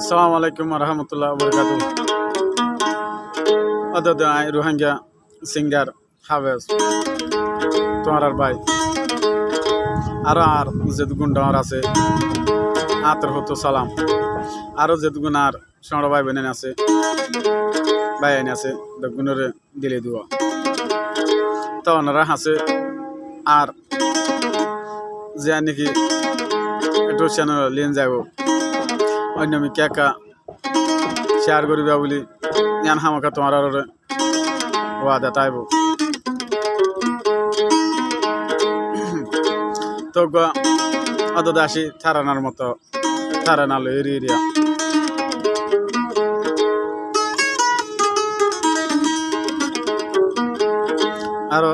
আসসালামু আলাইকুম রহমতুল্লাহ বরকাত আই রোহিঙ্গা সিঙ্গার হাবেস তোমার আর ভাই। আরও আর যেদুগুন ডর আছে, আতর হতো সালাম। আরও যেদুগুন আর সড় ভাই বোনেন আছে, ভাই আইন আছে দগুনরে দিলে দুয়া তো ওনারা হাসে, আর যে নাকি একটু চ্যানেল লিয়ে যাব অন্য আমি কেকা, শেয়ার করিবা বলি জ্ঞান হামাকা তোমার আর ওয়াদা তাইব। তো অত দাসি থারানার মতো থারানালো এরি এরিয়া। আরও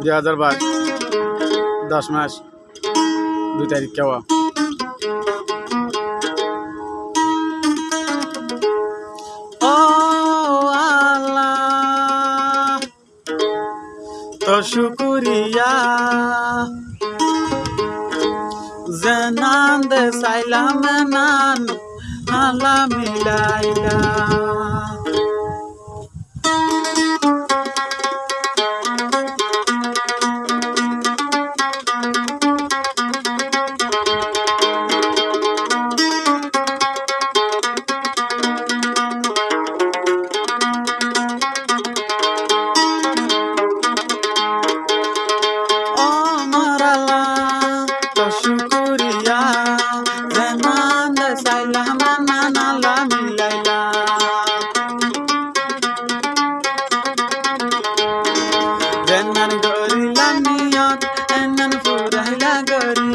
দুই হাজার বাইশ, দশ মাস, দুই তারিখ কেওয়া। শুকুরিয়া জনান দে সাইলাম নান আলা মিলাইলা জনান দে সাইলাম নান আলা মিলাইলা জনান গরিলা নিয়ত এনান ফুরাইলা গরি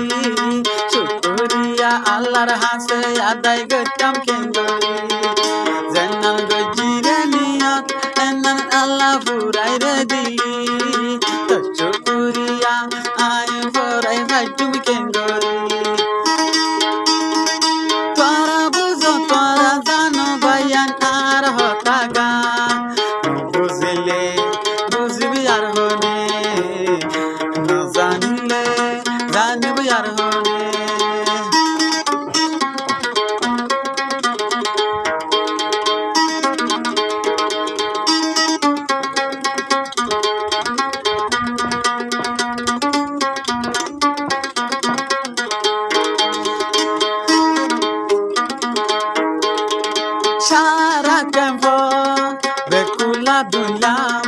শুকুরিয়া আল্লাহর হাসে আদায় গতাম জনান দুলাম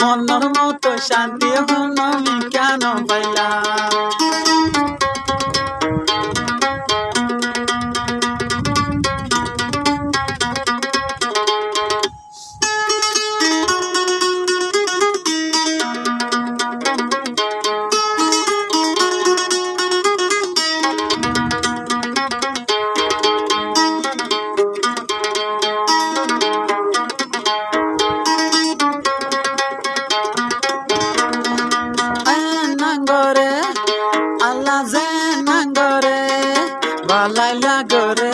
মনের মতো শান্তি হল কেন পাইলাম? বালাইলা গরে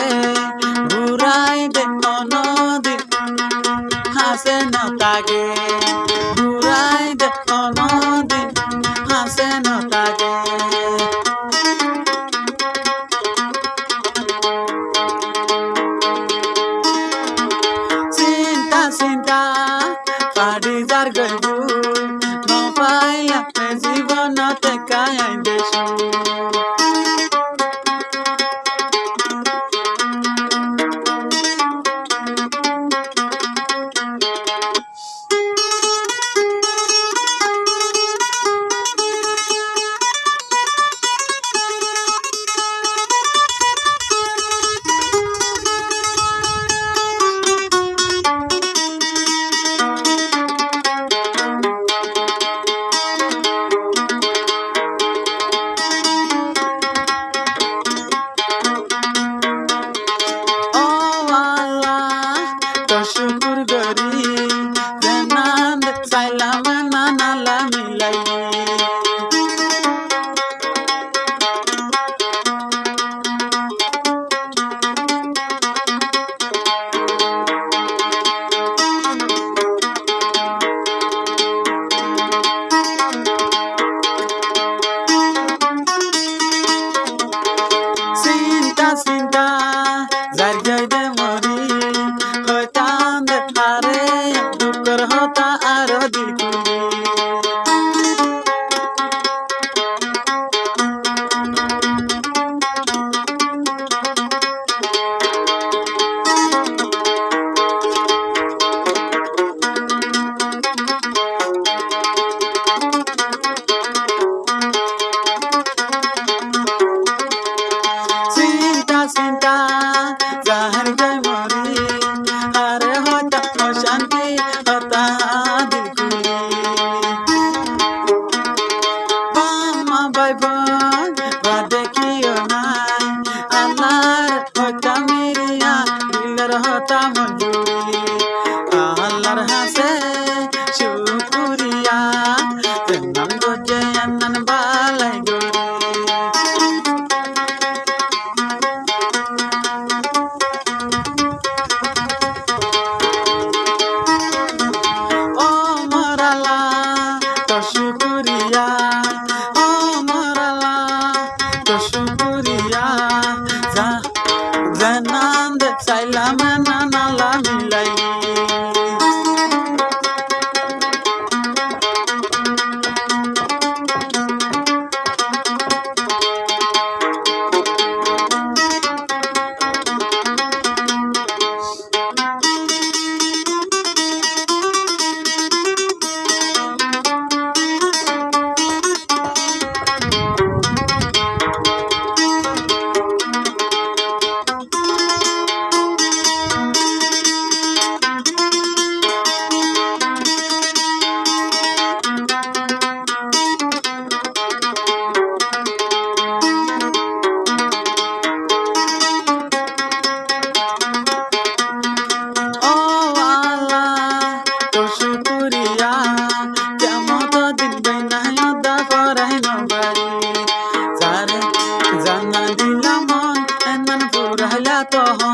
শুকুরিয়া যা জানান alcohol.